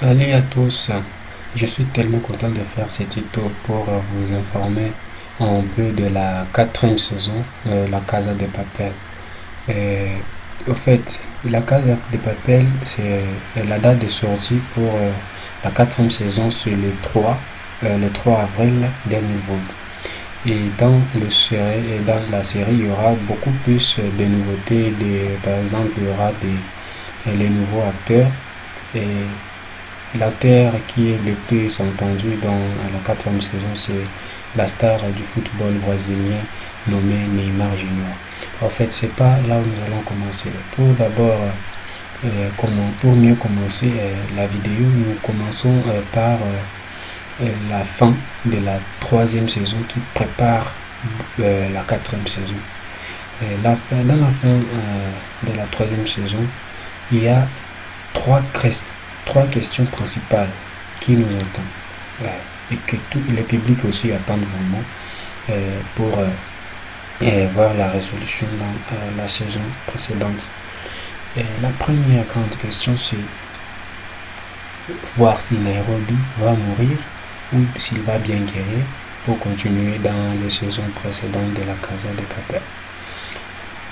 Salut à tous, je suis tellement content de faire ce tuto pour euh, vous informer un peu de la quatrième saison, euh, La Casa de Papel. Et, au fait, La Casa de Papel, c'est euh, la date de sortie pour la quatrième saison, c'est le 3, le 3 avril 2020. Et dans, le série, dans la série, il y aura beaucoup plus de nouveautés. par exemple, il y aura des, les nouveaux acteurs. Et L'acteur qui est le plus entendu dans la quatrième saison, c'est la star du football brésilien nommé Neymar Junior. En fait, c'est pas là où nous allons commencer. Pour d'abord, euh, pour mieux commencer euh, la vidéo, nous commençons euh, par la fin de la troisième saison qui prépare la quatrième saison. La fin, dans la fin de la troisième saison, il y a trois, trois questions principales qui nous attendent et que tout le public aussi attend vraiment euh, pour euh, voir la résolution dans euh, la saison précédente. La première grande question, c'est voir si Nairobi va mourir ou s'il va bien guérir pour continuer dans les saisons précédentes de la Casa de Papel.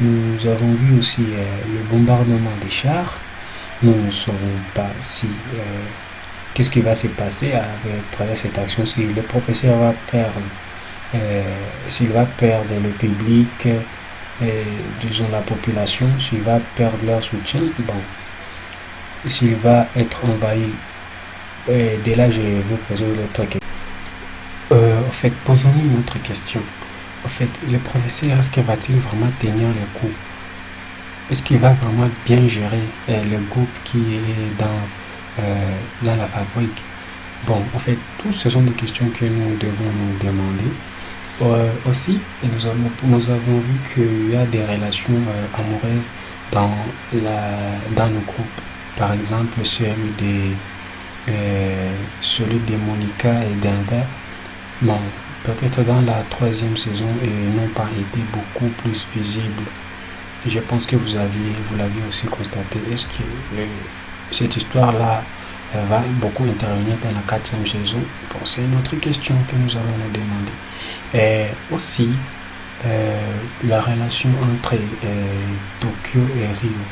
Nous avons vu aussi le bombardement des chars nous ne saurons pas si euh, qu'est-ce qui va se passer avec travers cette action si le professeur va perdre euh, s'il va perdre le public euh, disons la population s'il va perdre leur soutien bon. S'il va être envahi dès là je vais vous poser une autre question en fait posons-nous une autre question. En fait le professeur est-ce qu'il va-t-il vraiment tenir le coup est-ce qu'il va vraiment bien gérer euh, le groupe qui est dans, euh, la fabrique? Bon, en fait, tout ce sont des questions que nous devons nous demander. Euh, aussi, nous avons, nous avons vu qu'il y a des relations amoureuses dans, la, dans le groupe. Par exemple, celui de, celui Monica et d'Enver. Bon, peut-être dans la troisième saison, ils n'ont pas été beaucoup plus visibles je pense que vous aviez, vous l'aviez aussi constaté. Est-ce que cette histoire-là va beaucoup intervenir dans la quatrième saison? Bon, C'est une autre question que nous allons nous demander. Et aussi, euh, la relation entre euh, Tokyo et Rio.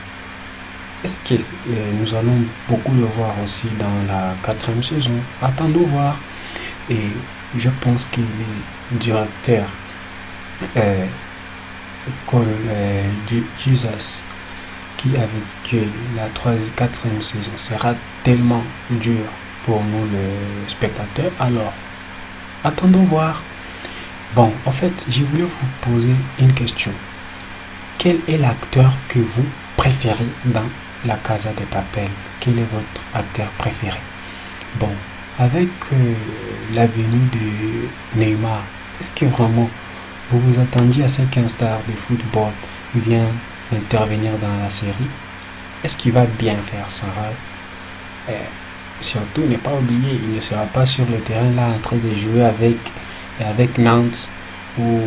Est-ce que euh, nous allons beaucoup le voir aussi dans la quatrième saison? Attendons voir. Et je pense que les directeurs euh, Jesus qui avec que la quatrième saison sera tellement dur pour nous le spectateur, alors attendons voir. Bon, en fait, je voulais vous poser une question. Quel est l'acteur que vous préférez dans La Casa de Papel? Quel est votre acteur préféré? Bon, avec euh, la venue de Neymar, est-ce que vraiment vous vous attendiez à ce qu'un star de football vienne intervenir dans la série? Est-ce qu'il va bien faire son rôle Surtout, ne pas oublier, il ne sera pas sur le terrain là en train de jouer avec, avec Nantes ou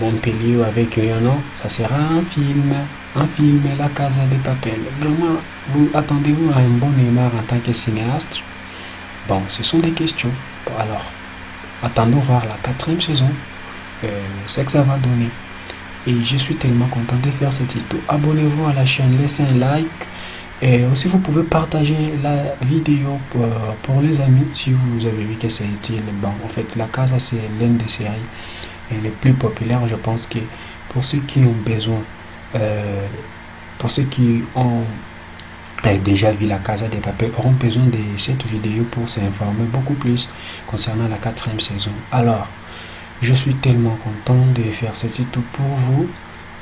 Montpellier ou avec Lyon. Ça sera un film, un film, La Casa de Papel. Vraiment, vous attendez-vous à un bon Neymar en tant que cinéaste? Bon, ce sont des questions. alors, attendons voir la quatrième saison euh, ce que ça va donner. Et je suis tellement content de faire cette tuto. Abonnez-vous à la chaîne, laissez un like. Et aussi, vous pouvez partager la vidéo pour, les amis si vous avez vu que c'est utile. Bon, en fait, la Casa, c'est l'une des séries les plus populaires. Je pense que pour ceux qui ont besoin, euh, pour ceux qui ont euh, déjà vu la Casa des Papels, auront besoin de cette vidéo pour s'informer beaucoup plus concernant la quatrième saison. Alors, je suis tellement content de faire cette tuto pour vous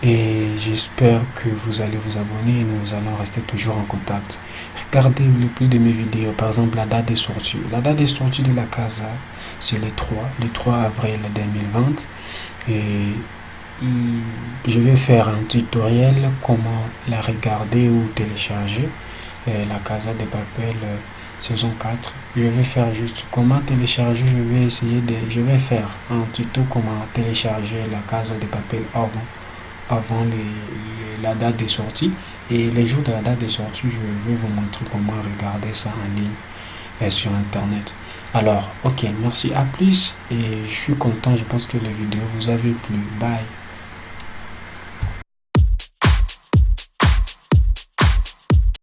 et j'espère que vous allez vous abonner et nous allons rester toujours en contact. Regardez le plus de mes vidéos, par exemple la date des sorties. La date des sorties de la casa, c'est le 3, le 3 avril 2020 et je vais faire un tutoriel comment la regarder ou télécharger. la casa de papel saison 4 je vais faire juste comment télécharger je vais essayer de je vais faire un tuto comment télécharger la case de papier avant avant les, la date de sortie et les jours de la date de sortie je vais vous montrer comment regarder ça en ligne sur internet. Alors, ok, merci, à plus et je suis content, je pense que la vidéo vous avez plu. Bye.